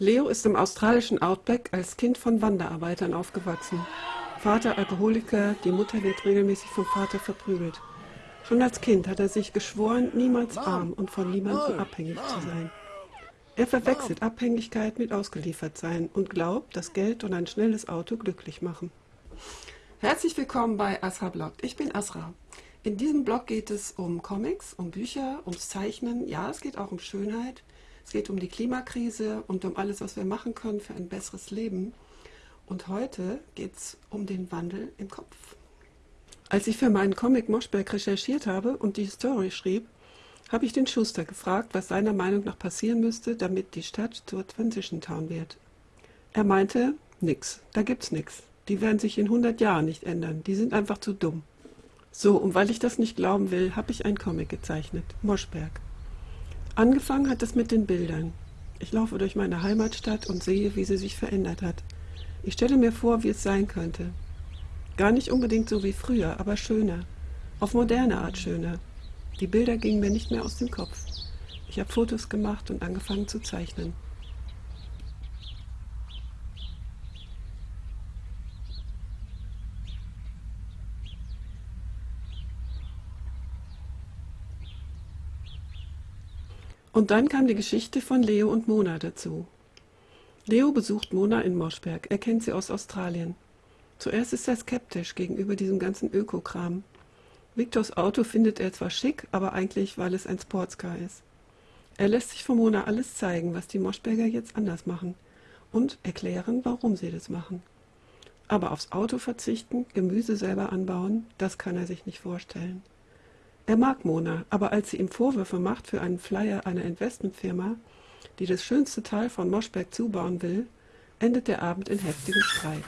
Leo ist im australischen Outback als Kind von Wanderarbeitern aufgewachsen. Vater Alkoholiker, die Mutter wird regelmäßig vom Vater verprügelt. Schon als Kind hat er sich geschworen, niemals arm und von niemandem abhängig zu sein. Er verwechselt Abhängigkeit mit Ausgeliefertsein und glaubt, dass Geld und ein schnelles Auto glücklich machen. Herzlich willkommen bei Asra Blog. Ich bin Asra. In diesem Blog geht es um Comics, um Bücher, ums Zeichnen. Ja, es geht auch um Schönheit. Es geht um die Klimakrise und um alles, was wir machen können für ein besseres Leben. Und heute geht es um den Wandel im Kopf. Als ich für meinen Comic Moschberg recherchiert habe und die Story schrieb, habe ich den Schuster gefragt, was seiner Meinung nach passieren müsste, damit die Stadt zur Transition Town wird. Er meinte, nix, da gibt's nix. Die werden sich in 100 Jahren nicht ändern, die sind einfach zu dumm. So, und weil ich das nicht glauben will, habe ich einen Comic gezeichnet, Moschberg. Angefangen hat es mit den Bildern. Ich laufe durch meine Heimatstadt und sehe, wie sie sich verändert hat. Ich stelle mir vor, wie es sein könnte. Gar nicht unbedingt so wie früher, aber schöner. Auf moderne Art schöner. Die Bilder gingen mir nicht mehr aus dem Kopf. Ich habe Fotos gemacht und angefangen zu zeichnen. Und dann kam die Geschichte von Leo und Mona dazu. Leo besucht Mona in Moschberg. Er kennt sie aus Australien. Zuerst ist er skeptisch gegenüber diesem ganzen Ökokram. Victors Auto findet er zwar schick, aber eigentlich, weil es ein Sportscar ist. Er lässt sich von Mona alles zeigen, was die Moschberger jetzt anders machen und erklären, warum sie das machen. Aber aufs Auto verzichten, Gemüse selber anbauen, das kann er sich nicht vorstellen. Er mag Mona, aber als sie ihm Vorwürfe macht für einen Flyer einer Investmentfirma, die das schönste Teil von Moschberg zubauen will, endet der Abend in heftigem Streit.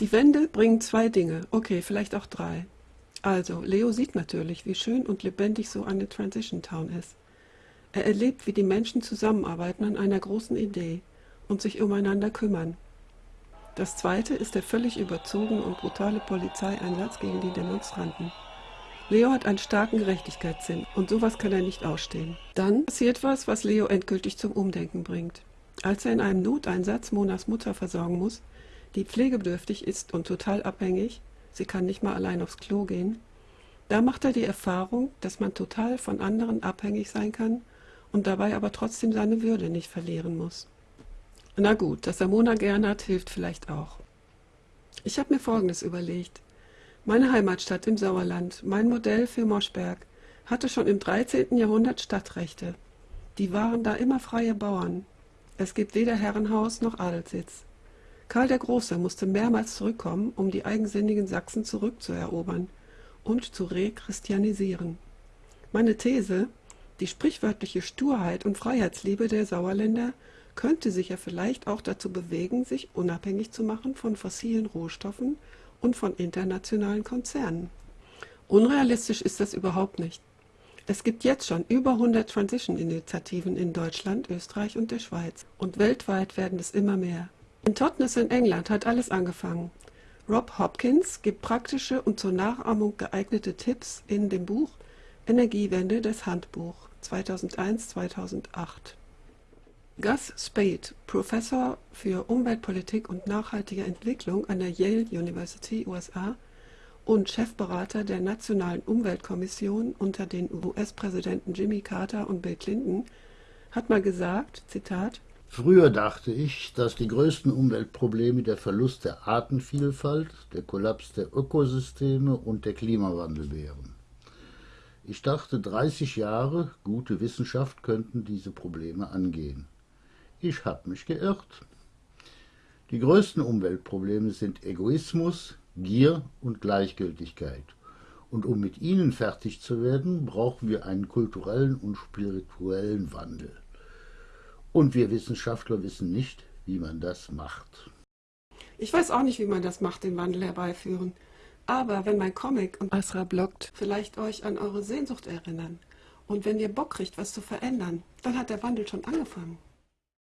Die Wände bringen zwei Dinge, okay, vielleicht auch drei. Also, Leo sieht natürlich, wie schön und lebendig so eine Transition Town ist. Er erlebt, wie die Menschen zusammenarbeiten an einer großen Idee und sich umeinander kümmern. Das zweite ist der völlig überzogene und brutale Polizeieinsatz gegen die Demonstranten. Leo hat einen starken Gerechtigkeitssinn und sowas kann er nicht ausstehen. Dann passiert was, was Leo endgültig zum Umdenken bringt. Als er in einem Noteinsatz Monas Mutter versorgen muss, die pflegebedürftig ist und total abhängig, sie kann nicht mal allein aufs Klo gehen, da macht er die Erfahrung, dass man total von anderen abhängig sein kann und dabei aber trotzdem seine Würde nicht verlieren muss. Na gut, dass er Mona gern hat, hilft vielleicht auch. Ich habe mir Folgendes überlegt. Meine Heimatstadt im Sauerland, mein Modell für Moschberg, hatte schon im 13. Jahrhundert Stadtrechte. Die waren da immer freie Bauern. Es gibt weder Herrenhaus noch Adelssitz. Karl der Große musste mehrmals zurückkommen, um die eigensinnigen Sachsen zurückzuerobern und zu rechristianisieren. Meine These, die sprichwörtliche Sturheit und Freiheitsliebe der Sauerländer könnte sich ja vielleicht auch dazu bewegen, sich unabhängig zu machen von fossilen Rohstoffen und von internationalen Konzernen. Unrealistisch ist das überhaupt nicht. Es gibt jetzt schon über 100 Transition-Initiativen in Deutschland, Österreich und der Schweiz. Und weltweit werden es immer mehr. In Totnes in England hat alles angefangen. Rob Hopkins gibt praktische und zur Nachahmung geeignete Tipps in dem Buch Energiewende des Handbuch 2001-2008. Gus Spade, Professor für Umweltpolitik und nachhaltige Entwicklung an der Yale University, USA und Chefberater der Nationalen Umweltkommission unter den US-Präsidenten Jimmy Carter und Bill Clinton, hat mal gesagt, Zitat, Früher dachte ich, dass die größten Umweltprobleme der Verlust der Artenvielfalt, der Kollaps der Ökosysteme und der Klimawandel wären. Ich dachte, 30 Jahre gute Wissenschaft könnten diese Probleme angehen. Ich habe mich geirrt. Die größten Umweltprobleme sind Egoismus, Gier und Gleichgültigkeit. Und um mit ihnen fertig zu werden, brauchen wir einen kulturellen und spirituellen Wandel. Und wir Wissenschaftler wissen nicht, wie man das macht. Ich weiß auch nicht, wie man das macht, den Wandel herbeiführen. Aber wenn mein Comic und Asra bloggt vielleicht euch an eure Sehnsucht erinnern und wenn ihr Bock kriegt, was zu verändern, dann hat der Wandel schon angefangen.